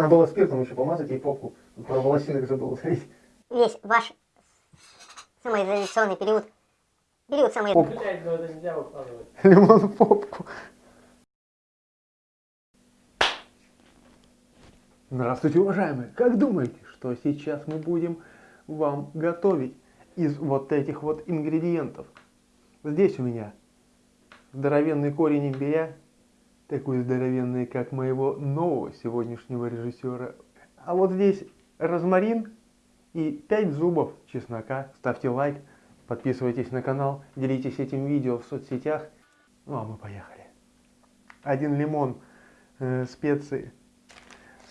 Надо было спиртом еще помазать ей попку. Про волосинок забыл говорить. Весь ваш самоизоляционный период, период самоизоляции. Попку. Ну. Лимон в попку. Здравствуйте, уважаемые! Как думаете, что сейчас мы будем вам готовить из вот этих вот ингредиентов? Здесь у меня здоровенный корень имбиря, такой здоровенный, как моего нового сегодняшнего режиссера. А вот здесь розмарин и 5 зубов чеснока. Ставьте лайк, подписывайтесь на канал, делитесь этим видео в соцсетях. Ну а мы поехали. Один лимон, э, специи,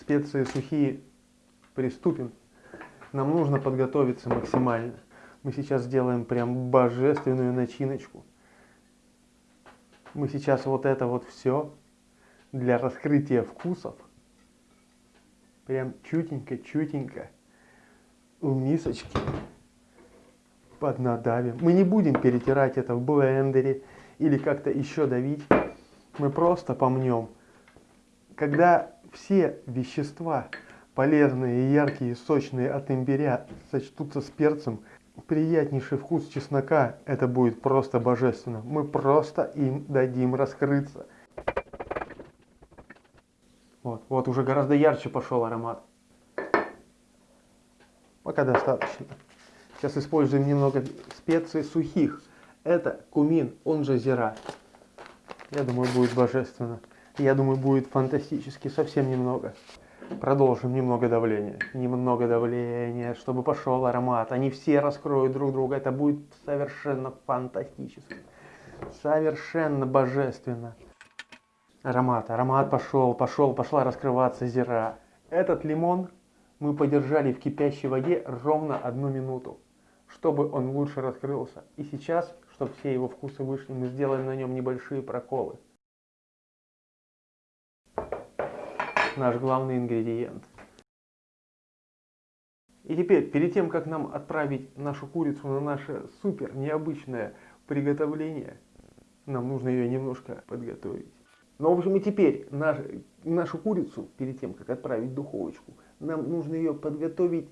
специи сухие. Приступим. Нам нужно подготовиться максимально. Мы сейчас сделаем прям божественную начиночку. Мы сейчас вот это вот все для раскрытия вкусов прям чутенько-чутенько в мисочке поднадавим. Мы не будем перетирать это в блендере или как-то еще давить. Мы просто помнем. Когда все вещества полезные, яркие, сочные от имбиря сочтутся с перцем, приятнейший вкус чеснока, это будет просто божественно. Мы просто им дадим раскрыться. Вот, вот уже гораздо ярче пошел аромат. Пока достаточно. Сейчас используем немного специй сухих. Это кумин, он же зира. Я думаю, будет божественно. Я думаю, будет фантастически, совсем немного. Продолжим немного давления. Немного давления, чтобы пошел аромат. Они все раскроют друг друга. Это будет совершенно фантастически. Совершенно божественно. Аромат, аромат пошел, пошел, пошла раскрываться зира. Этот лимон мы подержали в кипящей воде ровно одну минуту, чтобы он лучше раскрылся. И сейчас, чтобы все его вкусы вышли, мы сделаем на нем небольшие проколы. Наш главный ингредиент. И теперь, перед тем, как нам отправить нашу курицу на наше супер необычное приготовление, нам нужно ее немножко подготовить. Но, в общем, и теперь наш, нашу курицу, перед тем, как отправить в духовочку, нам нужно ее подготовить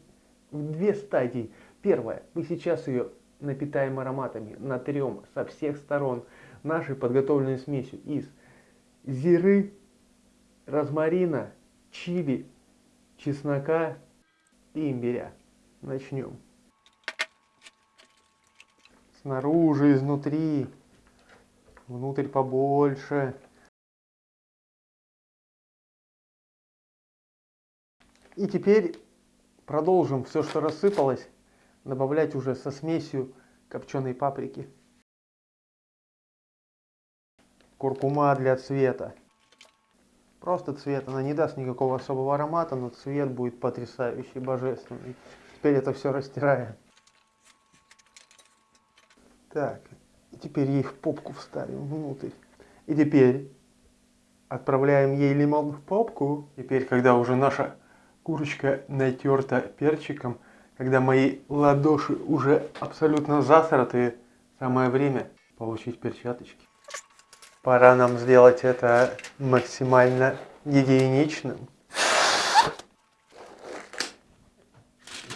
в две стадии. Первое, мы сейчас ее напитаем ароматами, натрем со всех сторон нашей подготовленной смесью из зиры, розмарина, чили, чеснока и имбиря. Начнем. Снаружи, изнутри, внутрь побольше. И теперь продолжим все, что рассыпалось, добавлять уже со смесью копченой паприки. Куркума для цвета. Просто цвет, она не даст никакого особого аромата, но цвет будет потрясающий, божественный. Теперь это все растираем. Так, теперь ей в попку вставим внутрь. И теперь отправляем ей лимон в попку. Теперь, когда уже наша Курочка натерта перчиком. Когда мои ладоши уже абсолютно засратые, самое время получить перчаточки. Пора нам сделать это максимально гигиеничным.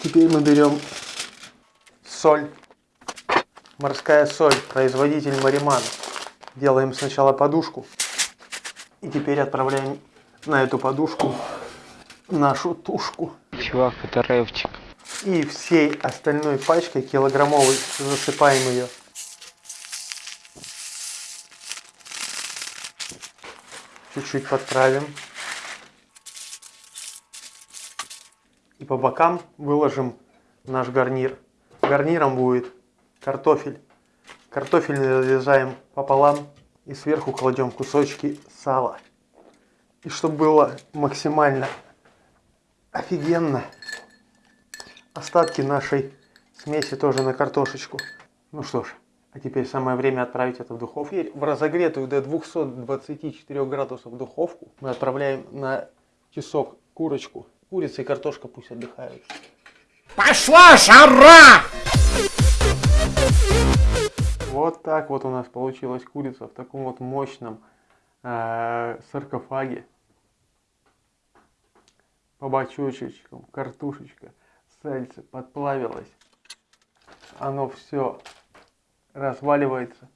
Теперь мы берем соль. Морская соль, производитель Мариман. Делаем сначала подушку. И теперь отправляем на эту подушку нашу тушку. Чувак, это рэпчик. И всей остальной пачкой килограммовой засыпаем ее. Чуть-чуть подправим. И по бокам выложим наш гарнир. Гарниром будет картофель. Картофель нарезаем пополам и сверху кладем кусочки сала. И чтобы было максимально Офигенно. Остатки нашей смеси тоже на картошечку. Ну что ж, а теперь самое время отправить это в духовку. Теперь в разогретую до 224 градусов духовку мы отправляем на часок курочку. Курица и картошка пусть отдыхают. Пошла жара! Вот так вот у нас получилась курица в таком вот мощном э, саркофаге. По бочочечкам, картошечка, сальце подплавилось. Оно все разваливается.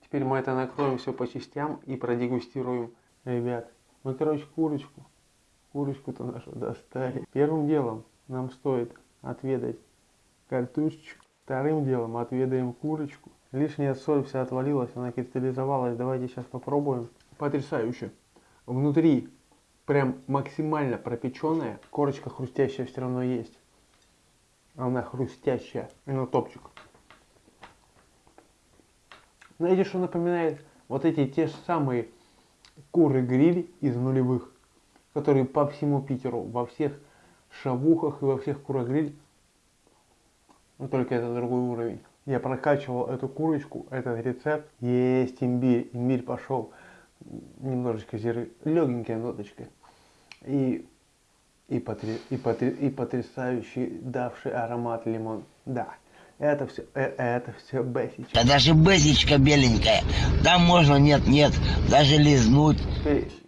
Теперь мы это накроем все по частям и продегустируем. Ребят, мы, короче, курочку, курочку-то нашу достали. Первым делом нам стоит отведать картошечку. Вторым делом отведаем курочку. Лишняя соль вся отвалилась, она кристаллизовалась. Давайте сейчас попробуем. Потрясающе. Внутри прям максимально пропеченная. Корочка хрустящая все равно есть. Она хрустящая. Ну, топчик. Знаете, что напоминает? Вот эти те же самые куры-гриль из нулевых, которые по всему Питеру, во всех шавухах и во всех курогриль. Но только это другой уровень. Я прокачивал эту курочку, этот рецепт. Есть имбирь, имбирь пошел. Немножечко зиры, легенькая ноточка. И, и, потре, и, потре, и потрясающий давший аромат лимон. Да, это все, это все бесичка. Да даже бэзичка беленькая. Там можно, нет, нет, даже лизнуть.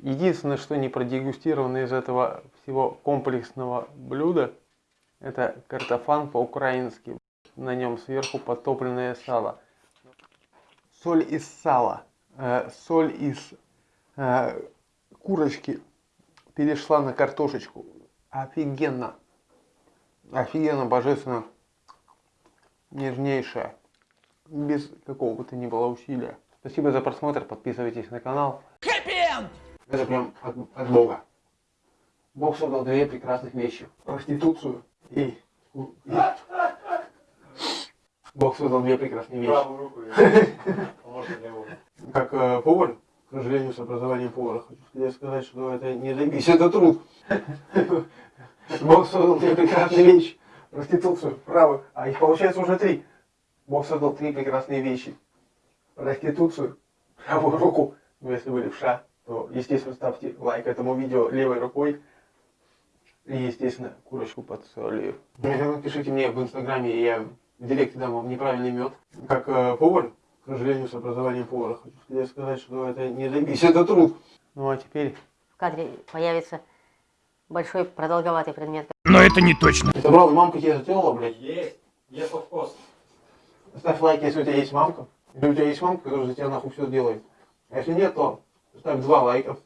Единственное, что не продегустировано из этого всего комплексного блюда, это картофан по-украински. На нем сверху потопленное сало. Соль из сала, э, соль из э, курочки перешла на картошечку. Офигенно. Офигенно, божественно. Нежнейшая. Без какого бы то ни было усилия. Спасибо за просмотр, подписывайтесь на канал. Это прям от, от Бога. Бог создал две прекрасных вещи. Проституцию и... и- Бог создал две прекрасные вещи. Правую руку. Как э, повар, к сожалению, с образованием повара, хочу сказать, что это не заебись, это труд. Бог создал две прекрасные вещи. Проституцию, правую, а их получается уже три. Бог создал три прекрасные вещи. Проституцию, правую руку, ну если вы левша, то, естественно, ставьте лайк этому видео левой рукой. И, естественно, курочку под солью. Пишите мне в инстаграме, я в директе дам вам неправильный мед. Как э, повар, к сожалению, с образованием повара, хочу тебе сказать, что это не заебись, это труд. Ну а теперь... В кадре появится большой продолговатый предмет. Но это не точно. Ты собрал, мамка тебе сделала, блядь? Есть. Есть вкус. Ставь лайк, если у тебя есть мамка. Если у тебя есть мамка, которая за тебя нахуй все делает. А если нет, то ставь два лайка.